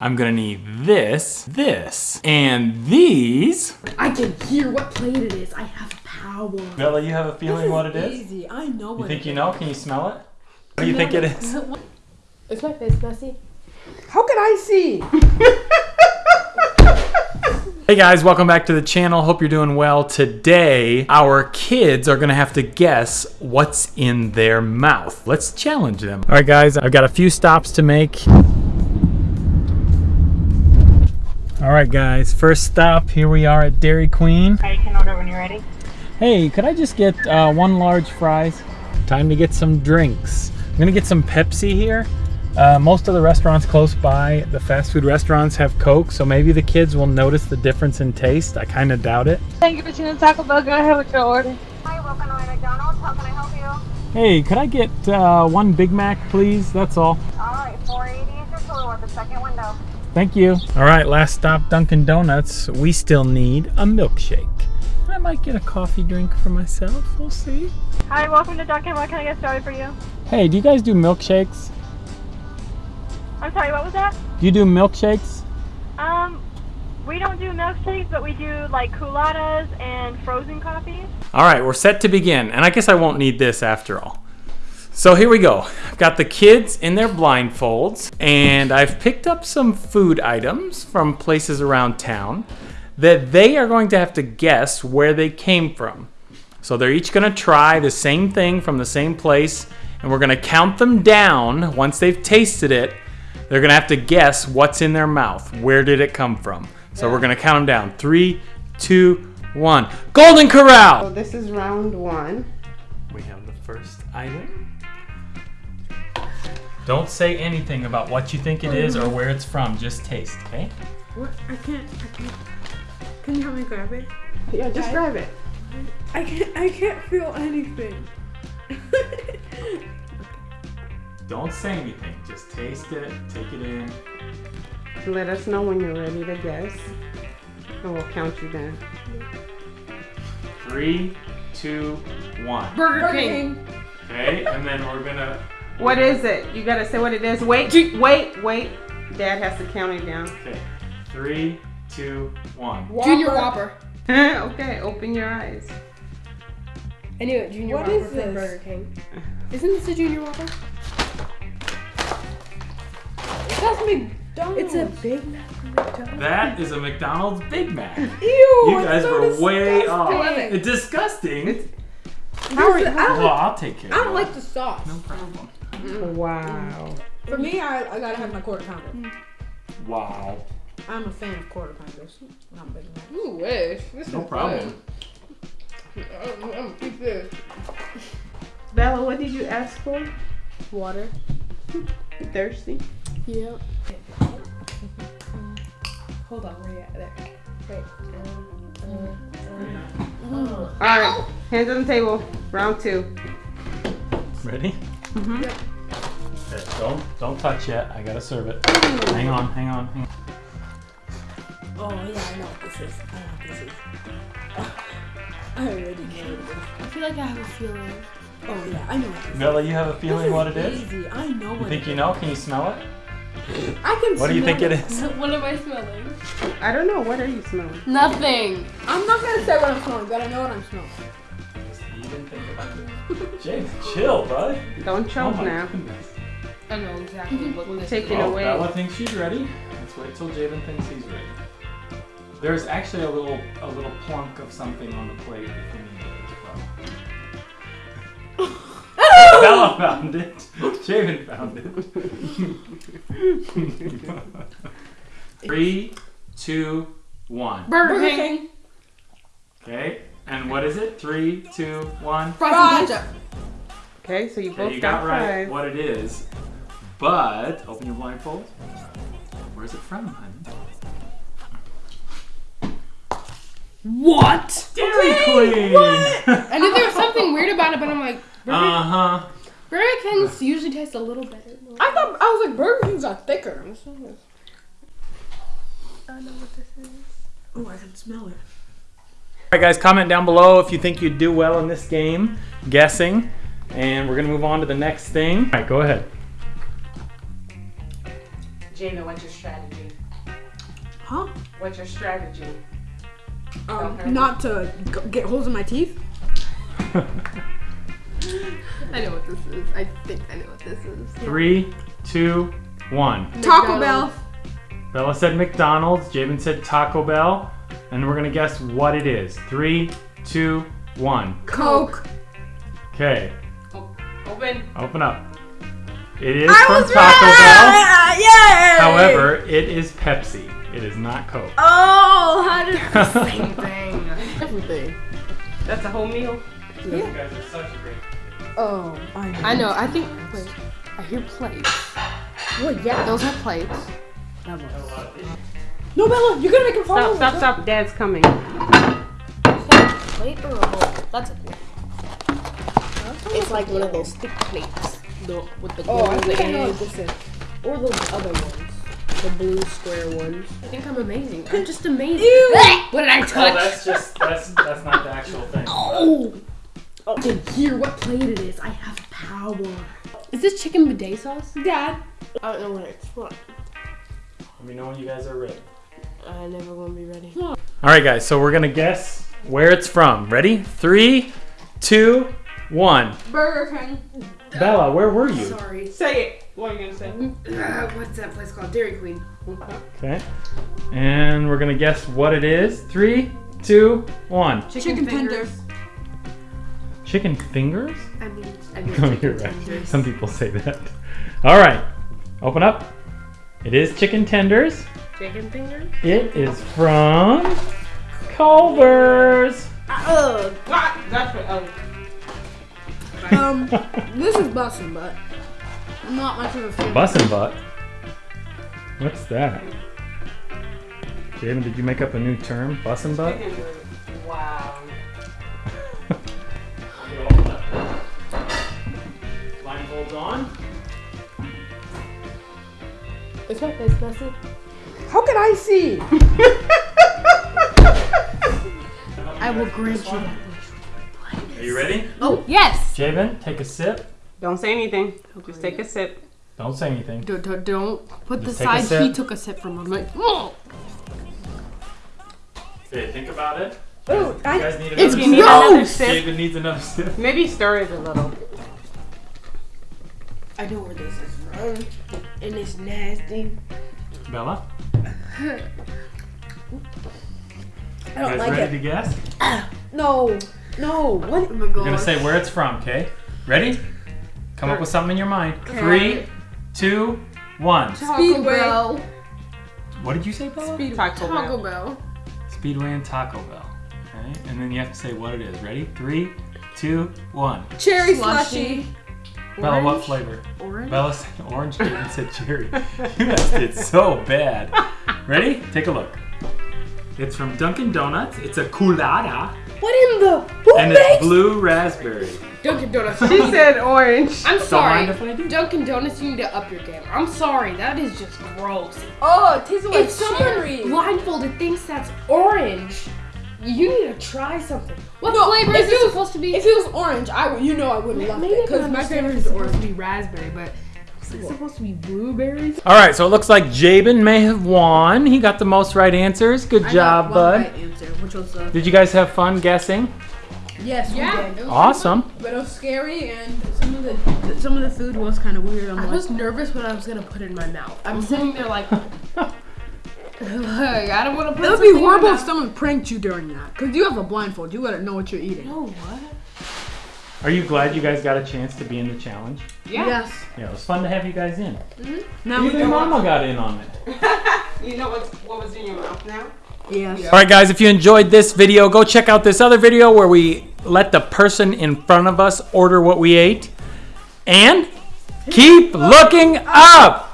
I'm gonna need this, this, and these. I can hear what plate it is. I have power. Bella, you have a feeling This what it is? Easy. I know You what think you know? Can you smell it? What do you think it is? Is my face messy? How can I see? Hey guys, welcome back to the channel. Hope you're doing well. Today, our kids are gonna have to guess what's in their mouth. Let's challenge them. All right guys, I've got a few stops to make. All right guys, first stop, here we are at Dairy Queen. Alright, you can order when you're ready. Hey, could I just get uh, one large fries? Time to get some drinks. I'm gonna get some Pepsi here. Uh, most of the restaurants close by, the fast food restaurants have Coke, so maybe the kids will notice the difference in taste. I kind of doubt it. Thank you for choosing Taco Bell. Go ahead with your order. Hi, welcome to McDonald's. How can I help you? Hey, could I get uh, one Big Mac, please? That's all. All right, 480 is your total at the second window. Thank you. All right, last stop, Dunkin' Donuts. We still need a milkshake. I might get a coffee drink for myself. We'll see. Hi, welcome to Dunkin'. What can I get started for you? Hey, do you guys do milkshakes? I'm sorry, what was that? Do you do milkshakes? Um, we don't do milkshakes, but we do like Coolattas and frozen coffees. All right, we're set to begin. And I guess I won't need this after all. So here we go. I've got the kids in their blindfolds, and I've picked up some food items from places around town that they are going to have to guess where they came from. So they're each going to try the same thing from the same place, and we're going to count them down once they've tasted it. They're going to have to guess what's in their mouth. Where did it come from? So we're going to count them down. Three, two, one. Golden Corral! So this is round one. We have the first item. Don't say anything about what you think it is or mm-hmm. where it's from. Just taste, okay? What? I can't. I can't. Can you help me grab it? Yeah, just grab it. I can't. I can't feel anything. Don't say anything. Just taste it, take it in. Let us know when you're ready to guess, and we'll count you down. Three, two, one. Burger King. Okay, and then we're gonna. What is it? You gotta say what it is. Wait, wait, wait. Dad has to count it down. Okay, three, two, one. Junior Whopper. okay, open your eyes. I knew it. Junior What Whopper is from this? Burger King. Isn't this a Junior Whopper? That's McDonald's. It's a Big Mac from McDonald's. That is a McDonald's Big Mac. Ew. You guys so were way off. disgusting. It's. How are you? I don't, Well, I'll take care I don't like the sauce. No problem. Wow. For me, I, I gotta have my quarter pounder. Wow. I'm a fan of quarter pounders. Not big Mac. You wish. This No is problem. good. I'm, I'm gonna keep this. Bella, what did you ask for? Water. You thirsty? Yeah. Hold on, where you at? There. Wait. Um, uh, uh. All right. Hands on the table. Round two. Ready? Mhm. Okay, don't don't touch yet. I gotta serve it. Hang on, hang on, hang on. Oh yeah, I know what this is. I know what this is. I already know what it is. I feel like I have a feeling. Oh yeah, I know what this is. Bella, you have a feeling what it is? Easy. I know You think it you know? Can you smell it? is. I can smell it. What do you think smell it is? what am I smelling? I don't know. What are you smelling? Nothing. I'm not gonna say what I'm smelling, but I know what I'm smelling. Just even think about it. James, chill, bud. Don't Oh choke my now. goodness. I know exactly what We'll this is. it Well, away. Bella thinks she's ready. Let's wait till Javen thinks he's ready. There's actually a little a little plunk of something on the plate if you need it as well. Bella found it. Javen found it. Three, two, one. Burger King. Okay, and what is it? Three, two, one. Fries and ketchup. Okay, so you Okay, both you got, got right five. what it is, but open your blindfold. Where's it from, honey? What? Dairy Queen. I knew there was something weird about it, but I'm like, Burger, uh huh. Burger King's usually taste a little better. I thought I was like Burger King's are thicker. I don't know what this is. Oh, I can smell it. All right, guys, comment down below if you think you'd do well in this game, guessing, and we're gonna move on to the next thing. All right, go ahead. Jamie, what's your strategy? Huh? What's your strategy? Um, not to g- get holes in my teeth. I know what this is. I think I know what this is. Three, two, one. Taco Bell. Bella said McDonald's. Jabin said Taco Bell. And we're gonna guess what it is. Three, two, one. Coke. Okay, Open. open up. It is I from was Taco Bell. right! Yay! However, it is Pepsi. It is not Coke. Oh, how did Same thing. Everything. That's a whole meal. You guys are such a great. Oh, I know. I know. I think. Wait. I hear plates. Well, yeah. Those are plates. No, Bella, you're gonna make him fall Stop, over. stop, stop. Dad's coming. Plate or a bowl? That's a plate. It's like one of those thick plates. The, with the Oh, I gold think I know what this is. Or those other ones. The blue square ones. I think I'm amazing. I'm just amazing. Ew. What did I Oh, touch? that's just that's that's not the actual thing. Oh. oh okay, hear what plate it is. I have power. Is this chicken bidet sauce? Dad. I don't know what it's for. Let me know when you guys are ready. I never gonna be ready. All right, guys. So we're gonna guess where it's from. Ready? Three, two, one. Burger King. Bella, where were you? Sorry. Say it. What are you gonna say? Uh, what's that place called? Dairy Queen. Okay. And we're gonna guess what it is. Three, two, one. Chicken, tenders. Chicken fingers? I mean, I mean Oh, you're right. tenders. Some people say that. All right. Open up. It is chicken tenders. Chicken fingers? It is from Culver's. Ugh. What? That's what. Oh. Um, this is bussin', but not much of a fan. Bussin' butt. What's that? Jaden, did you make up a new term? Bussin' butt? Wow. Blindfolds on. Is my face messy? How I see? I will grant you that. Are you ready? Oh, yes! Javen, take a sip. Don't say anything. Just take a sip. Don't say anything. Don't, don't, don't put Just the side he took a sip from. I'm like, oh! Okay, think about it. Ooh, You I, guys need It's another You need another gross! sip. Javen needs another sip. Maybe stir it a little. I know where this is from. And it's nasty. Bella, I you don't guys like ready it. to guess? No, no. What? Oh my You're gonna say where it's from, okay? Ready? Come up with something in your mind. Three, two, one. Taco Speedway. Bell. What did you say, Bella? Taco Bell. Taco Bell. Speedway and Taco Bell. Okay, and then you have to say what it is. Ready? Three, two, one. Cherry Slushy. slushy. Bella, what flavor? Orange? Bella said orange. Jaden said cherry. You guys did so bad. Ready? Take a look. It's from Dunkin' Donuts. It's a Coolatta, What in the? Who and makes? it's blue raspberry. Dunkin' Donuts. She said orange. I'm Don't sorry. mind if I do. Dunkin' Donuts, you need to up your game. I'm sorry. That is just gross. Oh, it tastes like If someone cherry. blindfolded thinks that's orange, you need to try something. What No, flavor is it it was- supposed to be? If it was orange, I would. You know, I would love it because my understand favorite is it's supposed orange. to be raspberry, but is it supposed to be blueberries? All right, so it looks like Jabin may have won. He got the most right answers. Good job, bud. answer, which was uh, Did you guys have fun guessing? yes, Yeah. we did. Awesome. But it was scary, and some of the some of the food was kind of weird. I'm I like, was nervous when I was gonna put it in my mouth. I'm sitting there like, like I don't want to put. it would be something in my horrible if someone pranked you during that, because you have a blindfold. You gotta know what you're eating. No what? Are you glad you guys got a chance to be in the challenge? Yeah. Yes. Yeah, it was fun to have you guys in. Mm-hmm. Now we Even. Mama got in on it. You know what, what was in your mouth now? Yes. All right, guys, if you enjoyed this video, go check out this other video where we let the person in front of us order what we ate. And keep looking up.